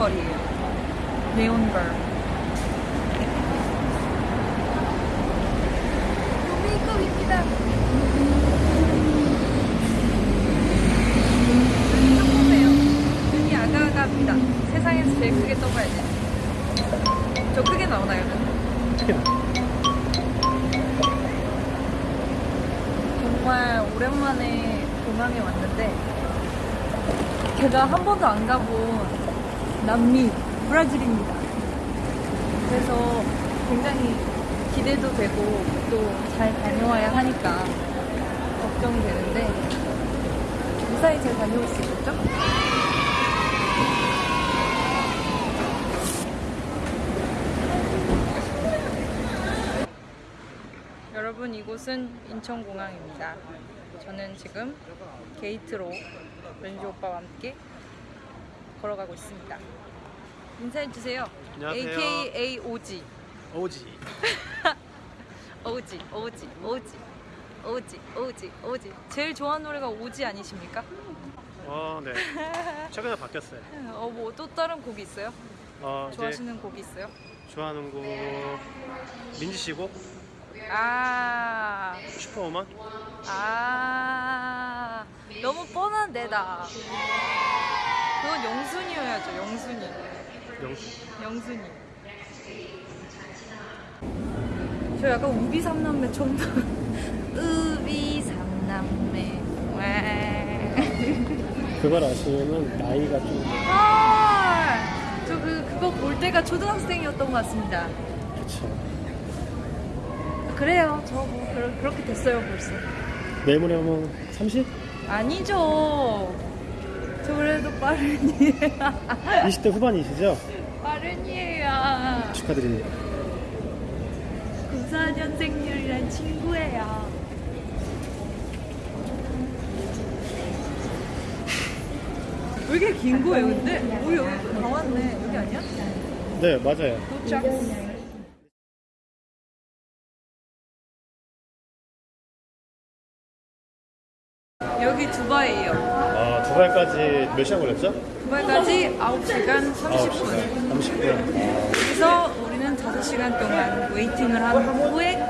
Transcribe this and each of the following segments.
거리예요. 네온걸. 메이크업 입니다. 조금해요. 눈이 아가아가합니다. 세상에서 제일 크게 떠봐야 돼. 저 크게 나오나요? 나. 정말 오랜만에 공항에 왔는데 제가 한 번도 안 가본 남미 브라질입니다. 그래서 굉장히 기대도 되고 또 잘 다녀와야 하니까 걱정이 되는데 무사히 잘 다녀올 수 있겠죠? 여러분 이곳은 인천공항입니다. 저는 지금 게이트로 렌즈 오빠와 함께 걸어가고 있습니다. 인사해 주세요. 안녕하세요. AKA 오지. 오지. 오지, 오지, 오지, 오지, 오지, 오지. 제일 좋아하는 노래가 오지 아니십니까? 어, 네. 최근에 바뀌었어요. 어, 뭐 또 다른 곡이 있어요? 어, 좋아하시는 곡이 있어요? 좋아하는 곡 민지 씨 곡 아, 슈퍼우먼. 아, 너무 뻔한 데다. 그건 영순이어야죠, 영순이. 명수. 영순이. 저 약간 우비 삼남매 처음 봐. 우비 삼남매. 와. 그걸 아시면은 나이가 좀 아, 저 그, 그거 볼 때가 초등학생이었던 것 같습니다. 그쵸. 그래요. 저 뭐, 그렇게 됐어요, 벌써. 내일모레 하면 30? 아니죠. 저 그래도 빠른이에요. 20대 후반이시죠? 빠른이에요. 축하드립니다. 94년생률이란 친구예요. 왜 이렇게 긴 거예요, 근데? 오, 여기 다 왔네. 여기 아니야? 네, 맞아요. 도착. 여기 두바이예요. 아, 두발까지 몇 시간 걸렸죠? 두바이까지 9시간 30분. 30분. 그래서 우리는 5시간 동안 웨이팅을 한 후에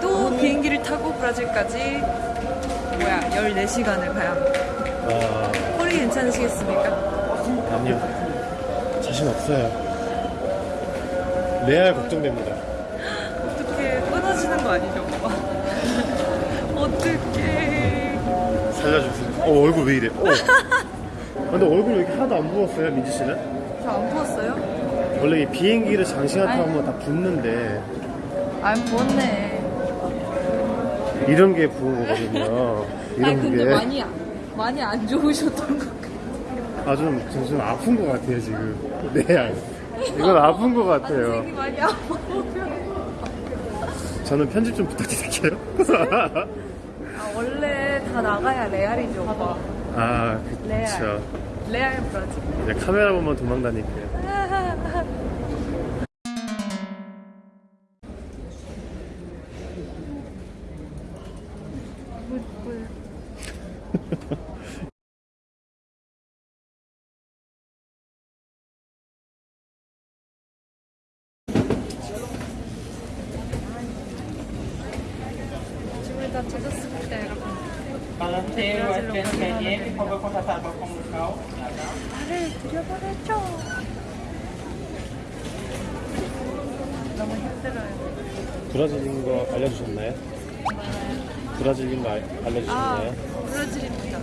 또 비행기를 타고 브라질까지 뭐야 14시간을 가야 합니다. 아, 콜이 괜찮으시겠습니까? 아니요. 자신 없어요. 레알 걱정됩니다. 어떻게 끊어지는 거 아니죠? 어떻게? 살려주세요. 어, 얼굴 왜 이래? 어. 아, 근데 얼굴 왜 이렇게 하나도 안 부었어요, 민지 씨는? 저 안 부었어요? 원래 이 비행기를 장시간 아니. 타면 다 붓는데 안 부었네. 이런 게 부은 거거든요. 이런 아니 근데 게. 많이 많이 안 좋으셨던 것 같아요. 아, 좀, 좀, 좀 아픈 것 같아요, 지금. 네, 이건 아픈 것 같아요. 안색이 많이 아파요. 저는 편집 좀 부탁드릴게요. 아, 원래 다 나가야 레알이죠. 아, 레알. 그쵸. 레알 브라질. 이제 카메라 보면 도망다닐게요. 발을 들여버렸죠. 너무 힘들어요. 브라질인 거 알려주셨나요? 브라질인 거 알- 아, 알려주셨나요? 브라질입니다.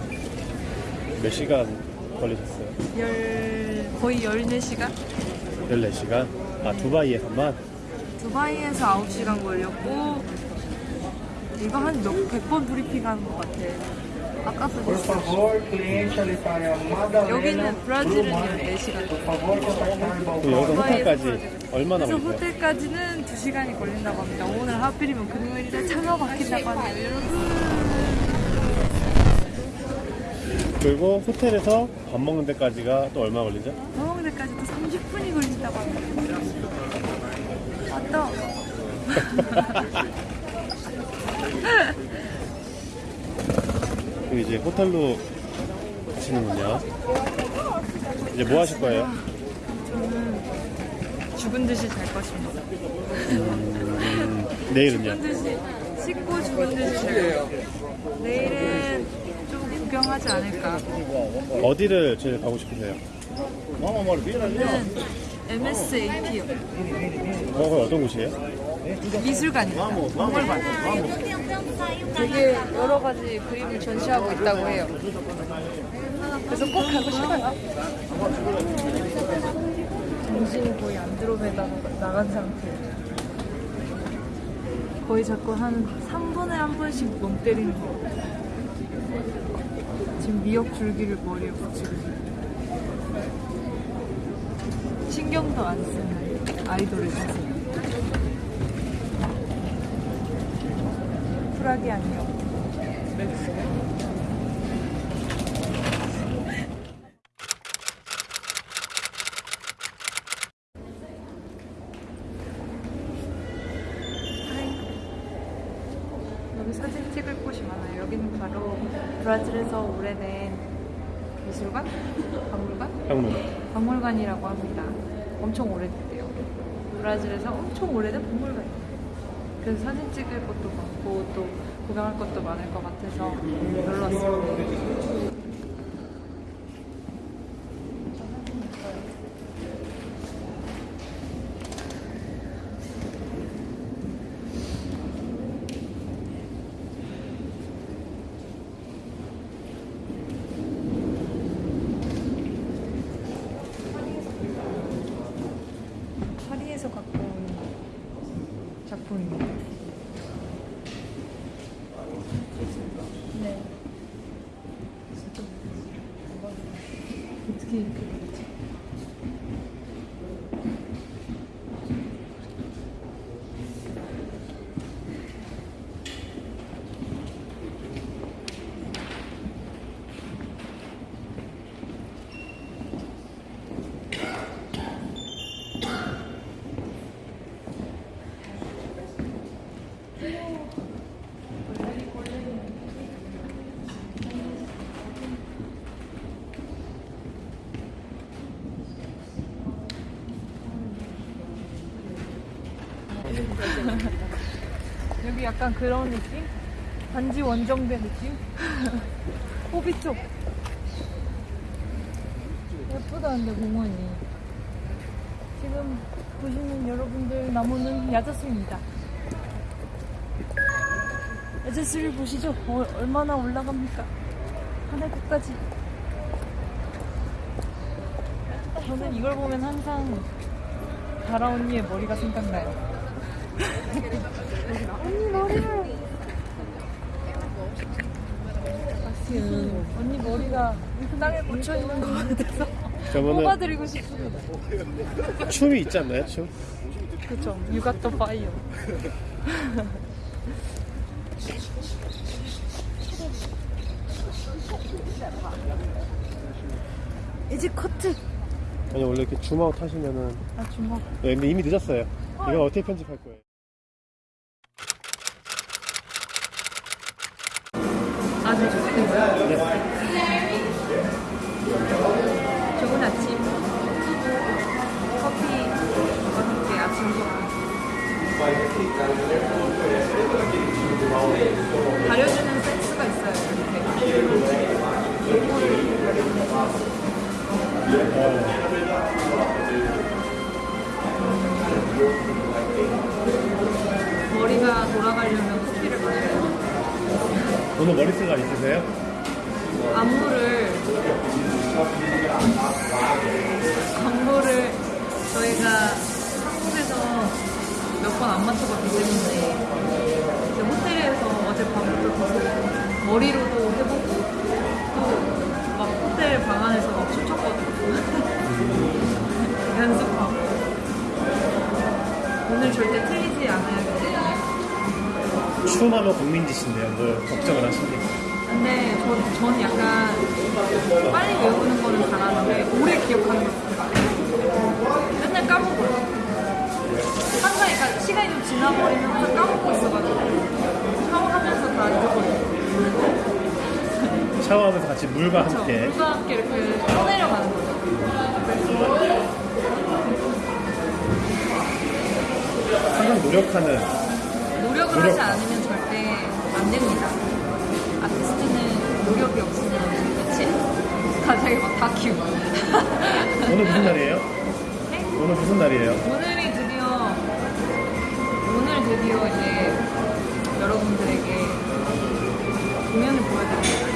몇 시간 걸리셨어요? 열, 거의 14시간? 14시간? 아, 두바이에서만? 두바이에서 9시간 걸렸고, 이거 한 몇, 100번 브리핑 하는 것 같아. 여기는 브라질은 Brumar. 14시간. Por favor, contactar o 그 여기서 balcão. 호텔까지 얼마나 걸리세요? 호텔까지는 2시간이 걸린다고 합니다. 오늘 하필이면 금요일이라 차가 막힌다고 하네요, 여러분. 그리고 호텔에서 밥 먹는 데까지가 또 얼마 걸리죠? 밥 먹는 데까지도 30분이 걸린다고 합니다. 맞다. 그리고 이제 호텔로 가시는군요. 이제 뭐 하실 거예요? 죽은 듯이 잘 것입니다. 내일은요? 죽은 듯이 씻고 죽은 듯이 잘 거예요. 내일은 좀 구경하지 않을까. 어디를 제일 가고 싶으세요? 저는 MSAP요. 어, 어떤 곳이에요? 미술관입니다. 박물관. 되게 여러 가지 그림을 전시하고 있다고 해요. 그래서 꼭 가고 싶어요. 정신이 거의 안드로메다로 나간 상태예요. 거의 자꾸 한 3분에 한 번씩 멍 때리는 거. 지금 미역 줄기를 머리에 붙이고. 신경도 안 쓰는 아이돌의 자세. 쿨하게 안녕. 여기 사진 찍을 곳이 많아요. 여기는 바로 브라질에서 오래된 미술관? 박물관? 박물관. 박물관이라고 합니다. 엄청 오래됐대요. 브라질에서 엄청 오래된 박물관이에요. 그래서 사진 찍을 것도 많고 또 구경할 것도 많을 것 같아서 놀러 왔습니다. 파리에서 갖고 온 작품입니다. 네. 어떻게 이렇게 되지? 여기 약간 그런 느낌? 단지 원정대 느낌? 호비 쪽. 예쁘다, 근데 공원이. 지금 보시는 여러분들 나무는 야자수입니다. 야자수를 보시죠. 어, 얼마나 올라갑니까? 하늘 끝까지. 저는 이걸 보면 항상 다라 언니의 머리가 생각나요. 언니 머리를. 언니 머리가 땅에 꽂혀 있는 것 같아서 저번에 뽑아드리고 싶습니다. 춤이 있지 않나요? 춤? 그쵸. You got the fire. 이제 커트. 아니 원래 이렇게 줌아웃 하시면은 아 주먹. 네, 근데 이미 늦었어요. 이거 어떻게 편집할 거예요? 아주 좋습니다. 좋은 아침. 커피와 함께 아침 식사. 가려주는 센스가 있어요. 이렇게. 머리가 돌아가려면. 오늘 머리스가 있으세요? 안무를 안무를 저희가 한국에서 몇 번 안 맞춰봤기 때문에 이제 호텔에서 어젯밤부터 계속 머리로도 해보고 또 막 호텔 방 안에서 막 춤췄거든요. 연습하고. 오늘 절대 틀리지 않아야 박민지 씨인데요. 뭐 걱정을 하시니? 근데 저, 저는 약간 빨리 외우는 거는 잘하는데 오래 기억하는 거. 맨날 까먹어요. 항상 그러니까 시간이 좀 지나버리면 항상 까먹고 있어가지고 하고 하면서 다 잊어버려요. 샤워하면서 같이 물과 그렇죠. 함께 물과 함께 이렇게 떠내려가는 거죠. 항상 노력하는 노력을 노력. 하지 않으면 절대 안 됩니다. 아티스트는 노력이 없으면 끝이에요. 갑자기 막다 키우고. 오늘 무슨 날이에요? 네? 오늘 무슨 날이에요? 오늘이 드디어 오늘 드디어 이제 여러분들에게 공연을 날이죠.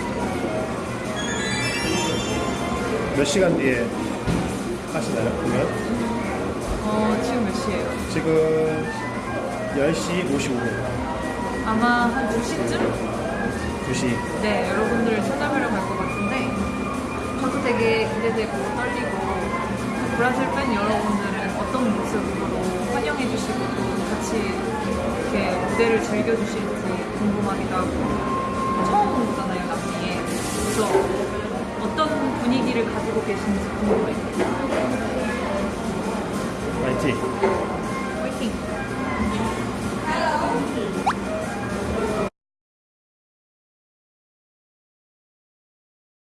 몇 시간 뒤에 하시나요? 공연? 어, 지금 몇 시예요? 지금 10시 55분 아마 한 2시쯤? 2시 네, 여러분들을 찾아뵈러 갈 것 같은데 저도 되게 기대되고 떨리고 브라질 팬 여러분들은 어떤 모습으로 환영해 주시고 또 같이 이렇게 무대를 즐겨 주실지 궁금하기도 하고 처음 온 거잖아요, 남미에. 그래서 어떤 분위기를 가지고 계신지 궁금해요. 파이팅!